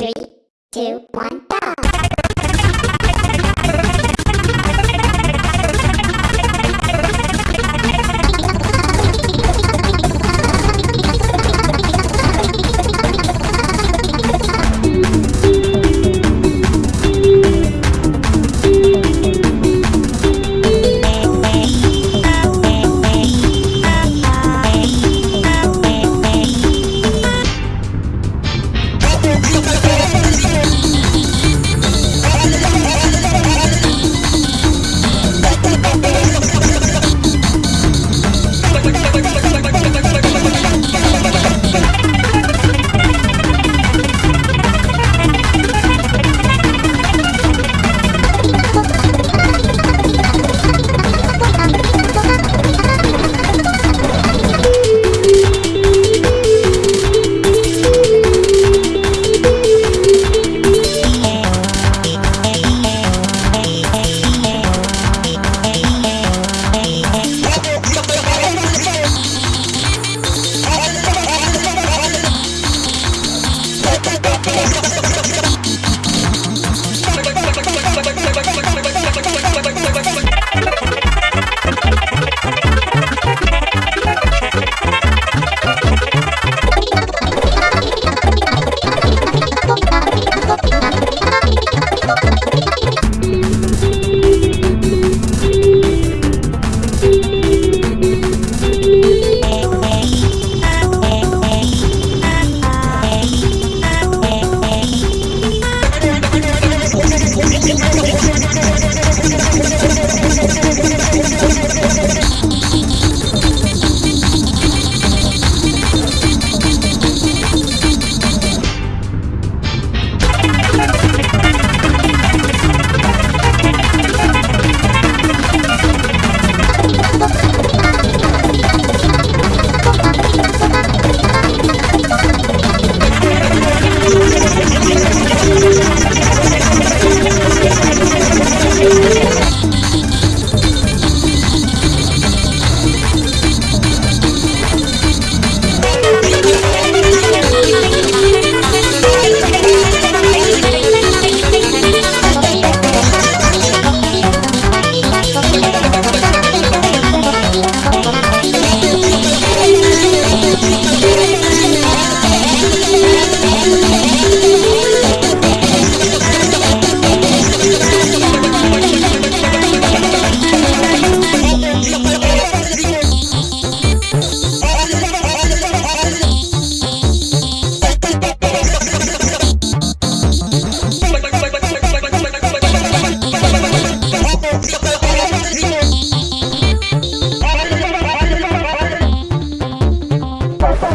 Three, two, one.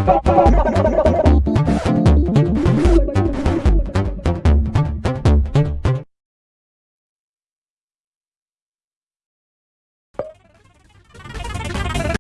Bye.